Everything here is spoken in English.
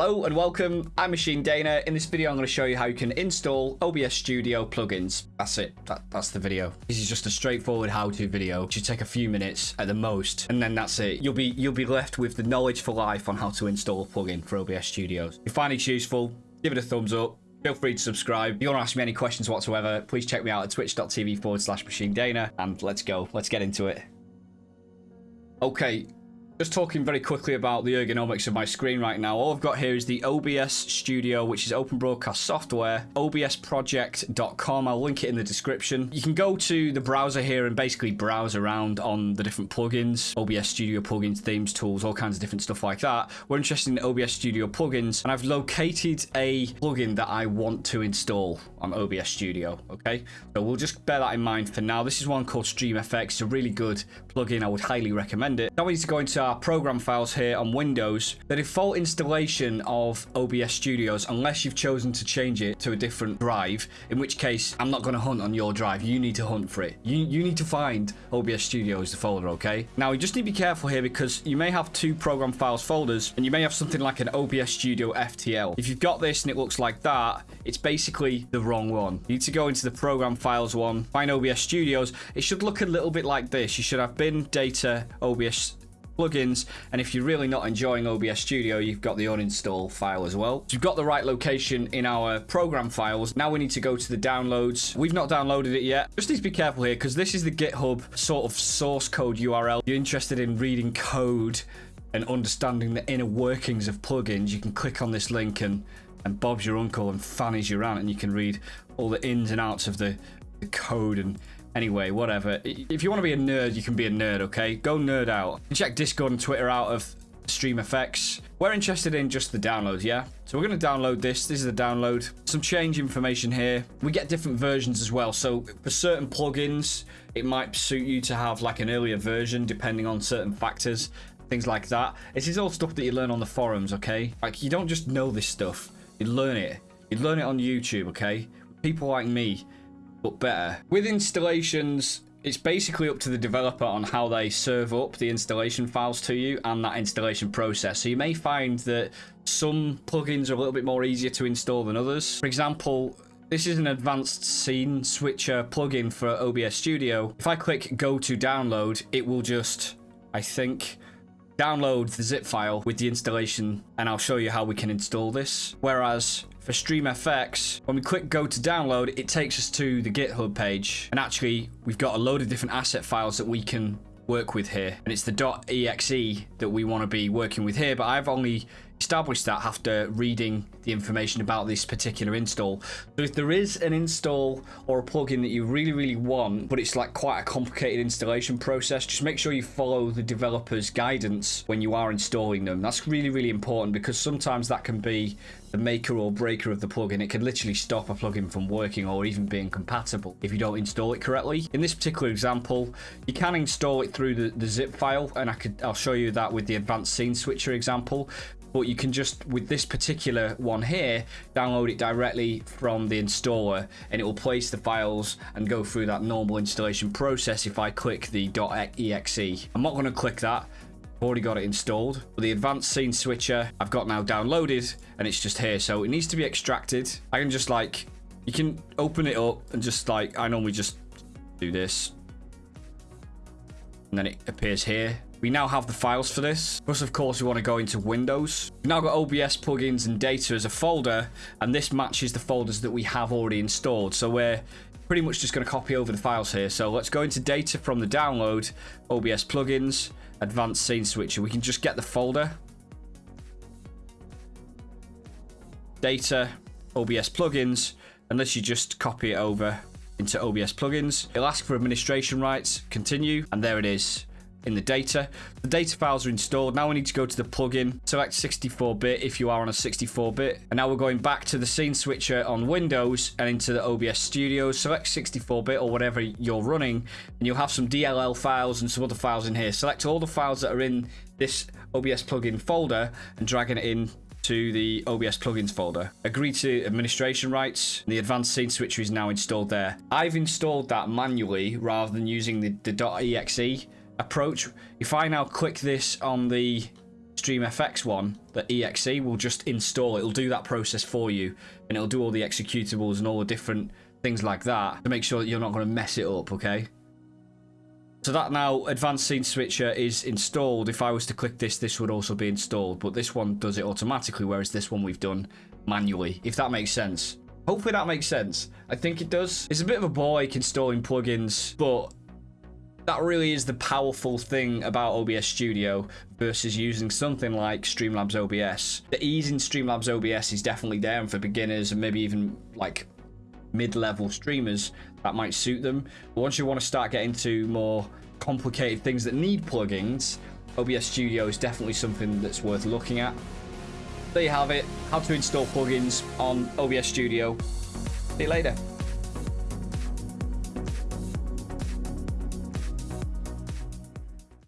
Hello and welcome, I'm Machine Dana. In this video, I'm going to show you how you can install OBS Studio plugins. That's it, that, that's the video. This is just a straightforward how-to video. It should take a few minutes at the most, and then that's it. You'll be you'll be left with the knowledge for life on how to install a plugin for OBS Studios. If you find it useful, give it a thumbs up. Feel free to subscribe. If you want to ask me any questions whatsoever, please check me out at twitch.tv forward slash machine dana. And let's go. Let's get into it. Okay, just talking very quickly about the ergonomics of my screen right now. All I've got here is the OBS Studio, which is open broadcast software, obsproject.com. I'll link it in the description. You can go to the browser here and basically browse around on the different plugins, OBS Studio plugins, themes, tools, all kinds of different stuff like that. We're interested in OBS Studio plugins, and I've located a plugin that I want to install on OBS Studio, okay? So we'll just bear that in mind for now. This is one called StreamFX. It's a really good plugin. I would highly recommend it. Now we need to go into our program files here on Windows, the default installation of OBS Studios, unless you've chosen to change it to a different drive, in which case I'm not going to hunt on your drive. You need to hunt for it. You, you need to find OBS Studios, the folder, okay? Now, you just need to be careful here because you may have two program files folders and you may have something like an OBS Studio FTL. If you've got this and it looks like that, it's basically the wrong one. You need to go into the program files one, find OBS Studios. It should look a little bit like this. You should have bin, data, OBS plugins. And if you're really not enjoying OBS Studio, you've got the uninstall file as well. So you've got the right location in our program files. Now we need to go to the downloads. We've not downloaded it yet. Just need to be careful here because this is the GitHub sort of source code URL. You're interested in reading code and understanding the inner workings of plugins, you can click on this link and and Bob's your uncle and Fanny's your aunt and you can read all the ins and outs of the, the code and Anyway, whatever. If you want to be a nerd, you can be a nerd, okay? Go nerd out. Check Discord and Twitter out of StreamFX. We're interested in just the downloads, yeah? So we're going to download this. This is the download. Some change information here. We get different versions as well. So for certain plugins, it might suit you to have like an earlier version depending on certain factors, things like that. This is all stuff that you learn on the forums, okay? Like you don't just know this stuff. You learn it. You learn it on YouTube, okay? People like me but better. With installations, it's basically up to the developer on how they serve up the installation files to you and that installation process. So you may find that some plugins are a little bit more easier to install than others. For example, this is an advanced scene switcher plugin for OBS Studio. If I click go to download, it will just, I think, download the zip file with the installation and I'll show you how we can install this. Whereas for StreamFX, when we click go to download, it takes us to the GitHub page. And actually, we've got a load of different asset files that we can work with here. And it's the .exe that we want to be working with here, but I've only established that after reading the information about this particular install. So if there is an install or a plugin that you really, really want, but it's like quite a complicated installation process, just make sure you follow the developer's guidance when you are installing them. That's really, really important because sometimes that can be the maker or breaker of the plugin. It can literally stop a plugin from working or even being compatible if you don't install it correctly. In this particular example, you can install it through the, the zip file, and I could I'll show you that with the advanced scene switcher example but you can just with this particular one here download it directly from the installer and it will place the files and go through that normal installation process if I click the .exe. I'm not going to click that. I've already got it installed. But the advanced scene switcher I've got now downloaded and it's just here. So it needs to be extracted. I can just like you can open it up and just like I normally just do this. And then it appears here we now have the files for this. Plus, of course, we want to go into Windows. We've now got OBS plugins and data as a folder, and this matches the folders that we have already installed. So we're pretty much just going to copy over the files here. So let's go into data from the download, OBS plugins, advanced scene switcher. We can just get the folder. Data, OBS plugins, unless you just copy it over into OBS plugins. It'll ask for administration rights, continue, and there it is in the data. The data files are installed. Now we need to go to the plugin, select 64-bit if you are on a 64-bit. And now we're going back to the scene switcher on Windows and into the OBS Studio. Select 64-bit or whatever you're running, and you'll have some DLL files and some other files in here. Select all the files that are in this OBS plugin folder and dragging it in to the OBS plugins folder. Agree to administration rights. The advanced scene switcher is now installed there. I've installed that manually rather than using the, the .exe approach. If I now click this on the StreamFX one, the EXE, will just install. It'll do that process for you, and it'll do all the executables and all the different things like that to make sure that you're not going to mess it up, okay? So that now advanced scene switcher is installed. If I was to click this, this would also be installed, but this one does it automatically, whereas this one we've done manually, if that makes sense. Hopefully that makes sense. I think it does. It's a bit of a bore installing plugins, but that really is the powerful thing about OBS Studio versus using something like Streamlabs OBS. The ease in Streamlabs OBS is definitely there and for beginners and maybe even like mid-level streamers that might suit them. But once you want to start getting to more complicated things that need plugins, OBS Studio is definitely something that's worth looking at. There you have it, how to install plugins on OBS Studio. See you later.